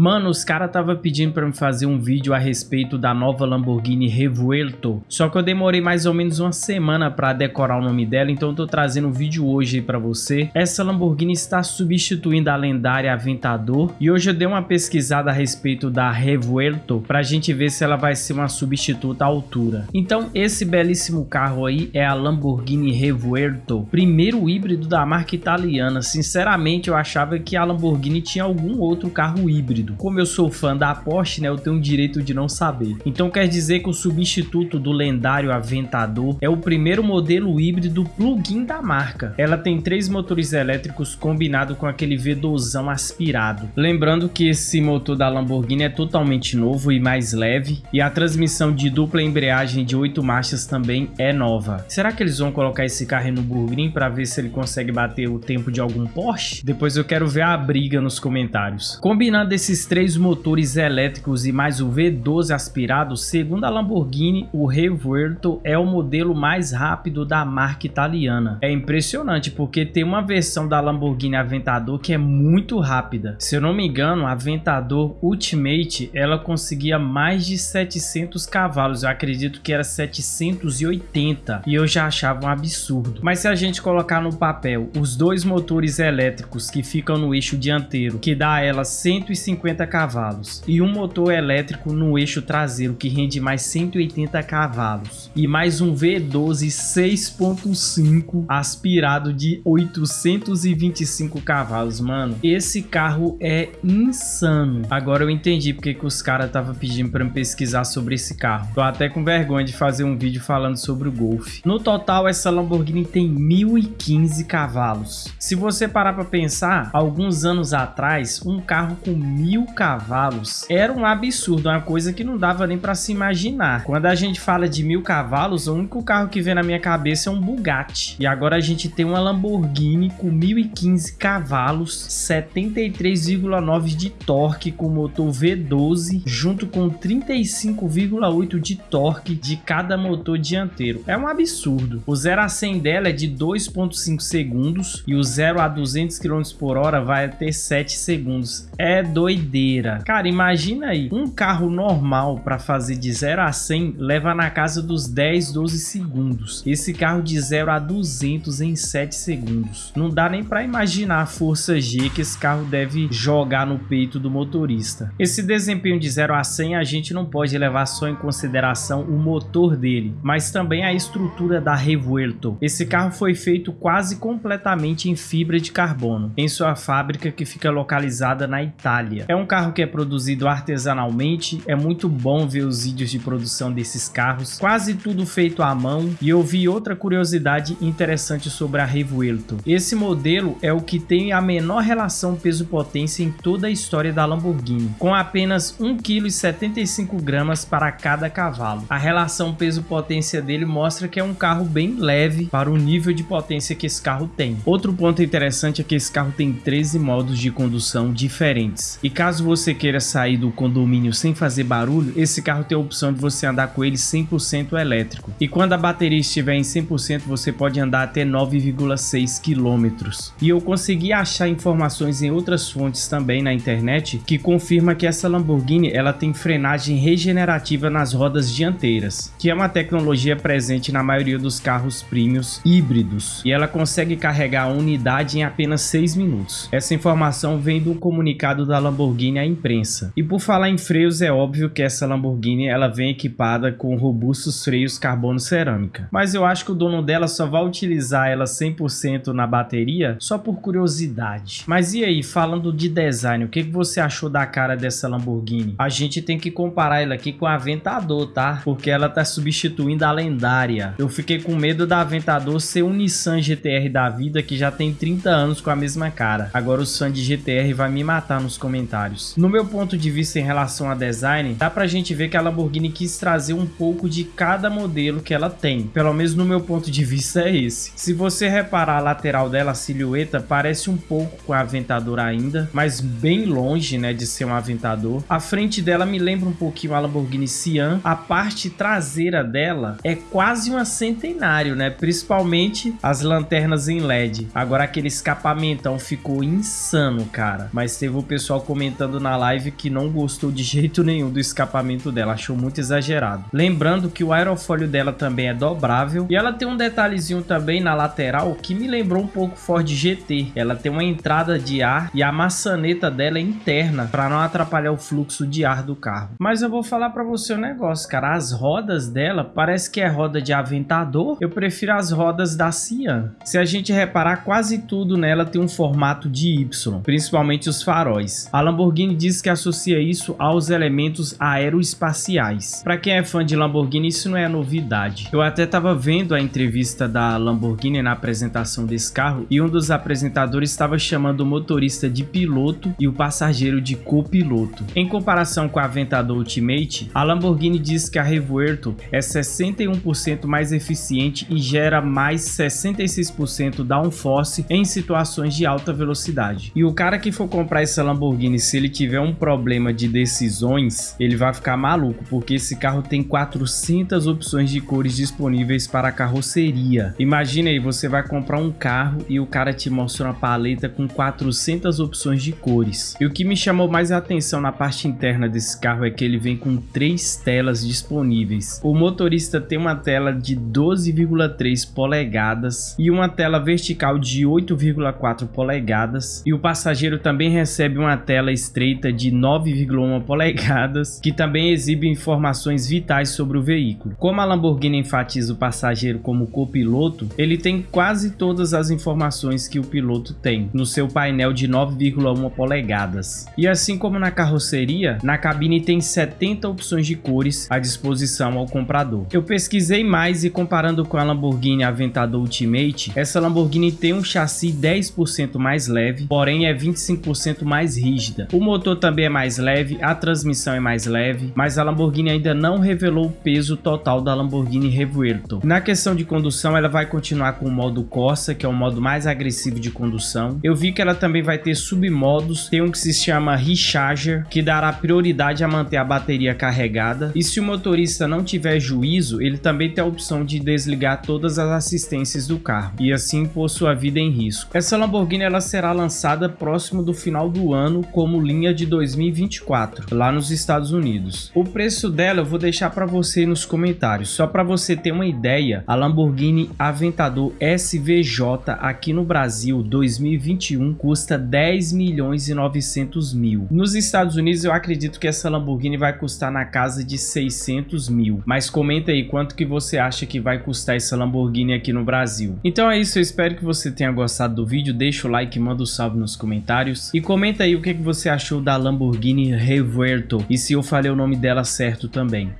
Mano, os caras tava pedindo pra me fazer um vídeo a respeito da nova Lamborghini Revuelto. Só que eu demorei mais ou menos uma semana pra decorar o nome dela, então eu tô trazendo um vídeo hoje aí pra você. Essa Lamborghini está substituindo a lendária Aventador. E hoje eu dei uma pesquisada a respeito da Revuelto pra gente ver se ela vai ser uma substituta à altura. Então esse belíssimo carro aí é a Lamborghini Revuelto. Primeiro híbrido da marca italiana. Sinceramente eu achava que a Lamborghini tinha algum outro carro híbrido Como eu sou fã da Porsche, né, eu tenho o direito de não saber. Então quer dizer que o substituto do lendário Aventador é o primeiro modelo híbrido plug-in da marca. Ela tem três motores elétricos combinado com aquele V12 aspirado. Lembrando que esse motor da Lamborghini é totalmente novo e mais leve e a transmissão de dupla embreagem de 8 marchas também é nova. Será que eles vão colocar esse carro no Burgrin para ver se ele consegue bater o tempo de algum Porsche? Depois eu quero ver a briga nos comentários. Combinando esses esses três motores elétricos e mais o V12 aspirado, segundo a Lamborghini, o Revuelto é o modelo mais rápido da marca italiana. É impressionante porque tem uma versão da Lamborghini Aventador que é muito rápida. Se eu não me engano, a Aventador Ultimate ela conseguia mais de 700 cavalos, eu acredito que era 780 e eu já achava um absurdo. Mas se a gente colocar no papel os dois motores elétricos que ficam no eixo dianteiro, que dá a ela 150 150 cavalos e um motor elétrico no eixo traseiro que rende mais 180 cavalos e mais um V12 6.5 aspirado de 825 cavalos, mano. Esse carro é insano. Agora eu entendi porque que os caras estavam pedindo para me pesquisar sobre esse carro. Tô até com vergonha de fazer um vídeo falando sobre o Golf. No total, essa Lamborghini tem 1015 cavalos. Se você parar para pensar, alguns anos atrás, um carro com 1000 mil cavalos era um absurdo, uma coisa que não dava nem para se imaginar. Quando a gente fala de mil cavalos, o único carro que vem na minha cabeça é um Bugatti. E agora a gente tem uma Lamborghini com 1015 cavalos, 73,9 de torque com motor V12, junto com 35,8 de torque de cada motor dianteiro. É um absurdo. O 0 a 100 dela é de 2,5 segundos e o 0 a 200 km por hora vai até 7 segundos. É doido doideira. Cara, imagina aí, um carro normal para fazer de 0 a 100 leva na casa dos 10, 12 segundos. Esse carro de 0 a 200 em 7 segundos. Não dá nem para imaginar a força G que esse carro deve jogar no peito do motorista. Esse desempenho de 0 a 100 a gente não pode levar só em consideração o motor dele, mas também a estrutura da Revuelto. Esse carro foi feito quase completamente em fibra de carbono, em sua fábrica que fica localizada na Itália. É um carro que é produzido artesanalmente, é muito bom ver os vídeos de produção desses carros, quase tudo feito à mão. E eu vi outra curiosidade interessante sobre a Revuelto. Esse modelo é o que tem a menor relação peso-potência em toda a história da Lamborghini, com apenas 1,75 kg para cada cavalo. A relação peso-potência dele mostra que é um carro bem leve para o nível de potência que esse carro tem. Outro ponto interessante é que esse carro tem 13 modos de condução diferentes. E caso você queira sair do condomínio sem fazer barulho, esse carro tem a opção de você andar com ele 100% elétrico. E quando a bateria estiver em 100%, você pode andar até 9,6 km. E eu consegui achar informações em outras fontes também na internet que confirma que essa Lamborghini ela tem frenagem regenerativa nas rodas dianteiras, que é uma tecnologia presente na maioria dos carros premiums híbridos. E ela consegue carregar a unidade em apenas 6 minutos. Essa informação vem do comunicado da Lamborghini Lamborghini à imprensa. E por falar em freios, é óbvio que essa Lamborghini ela vem equipada com robustos freios carbono cerâmica. Mas eu acho que o dono dela só vai utilizar ela 100% na bateria só por curiosidade. Mas e aí, falando de design, o que, você achou da cara dessa Lamborghini? A gente tem que comparar ela aqui com a Aventador, tá? Porque ela tá substituindo a lendária. Eu fiquei com medo da Aventador ser um Nissan GTR da vida que já tem 30 anos com a mesma cara. Agora o de GTR vai me matar nos comentários No meu ponto de vista em relação a design, dá pra gente ver que a Lamborghini quis trazer um pouco de cada modelo que ela tem. Pelo menos no meu ponto de vista é esse. Se você reparar a lateral dela, a silhueta, parece um pouco com a Aventador ainda, mas bem longe né, de ser um Aventador. A frente dela me lembra um pouquinho a Lamborghini Sian. A parte traseira dela é quase uma centenário, né? Principalmente as lanternas em LED. Agora aquele escapamentão ficou insano, cara. Mas teve o pessoal comentando comentando na live que não gostou de jeito nenhum do escapamento dela, achou muito exagerado. Lembrando que o aerofólio dela também é dobrável e ela tem um detalhezinho também na lateral que me lembrou um pouco Ford GT. Ela tem uma entrada de ar e a maçaneta dela é interna para não atrapalhar o fluxo de ar do carro. Mas eu vou falar para você um negócio, cara, as rodas dela parece que é roda de Aventador. Eu prefiro as rodas da Cian. Se a gente reparar, quase tudo nela tem um formato de Y, principalmente os faróis. A Lamborghini diz que associa isso aos elementos aeroespaciais. Para quem é fã de Lamborghini, isso não é novidade. Eu até estava vendo a entrevista da Lamborghini na apresentação desse carro e um dos apresentadores estava chamando o motorista de piloto e o passageiro de copiloto. Em comparação com a Aventador Ultimate, a Lamborghini diz que a Revuelto é 61% mais eficiente e gera mais 66% downforce em situações de alta velocidade. E o cara que for comprar essa Lamborghini, se ele tiver um problema de decisões, ele vai ficar maluco, porque esse carro tem 400 opções de cores disponíveis para a carroceria. Imagina aí, você vai comprar um carro e o cara te mostra uma paleta com 400 opções de cores. E o que me chamou mais a atenção na parte interna desse carro é que ele vem com três telas disponíveis. O motorista tem uma tela de 12,3 polegadas e uma tela vertical de 8,4 polegadas e o passageiro também recebe uma tela estreita de 9,1 polegadas que também exibe informações vitais sobre o veículo. Como a Lamborghini enfatiza o passageiro como copiloto, ele tem quase todas as informações que o piloto tem no seu painel de 9,1 polegadas. E assim como na carroceria, na cabine tem 70 opções de cores à disposição ao comprador. Eu pesquisei mais e comparando com a Lamborghini Aventador Ultimate, essa Lamborghini tem um chassi 10% mais leve, porém é 25% mais rígida. O motor também é mais leve, a transmissão é mais leve, mas a Lamborghini ainda não revelou o peso total da Lamborghini Revuelto. Na questão de condução, ela vai continuar com o modo Corsa, que é o modo mais agressivo de condução. Eu vi que ela também vai ter submodos, tem um que se chama Recharger, que dará prioridade a manter a bateria carregada. E se o motorista não tiver juízo, ele também tem a opção de desligar todas as assistências do carro e assim pôr sua vida em risco. Essa Lamborghini ela será lançada próximo do final do ano como linha de 2024, lá nos Estados Unidos. O preço dela eu vou deixar para você nos comentários. Só para você ter uma ideia, a Lamborghini Aventador SVJ aqui no Brasil 2021 custa 10 milhões e 900 mil. Nos Estados Unidos eu acredito que essa Lamborghini vai custar na casa de 600 mil. Mas comenta aí quanto que você acha que vai custar essa Lamborghini aqui no Brasil. Então é isso, eu espero que você tenha gostado do vídeo. Deixa o like, manda o um salve nos comentários. E comenta aí o que, que você achou da Lamborghini Revuelto e se eu falei o nome dela certo também.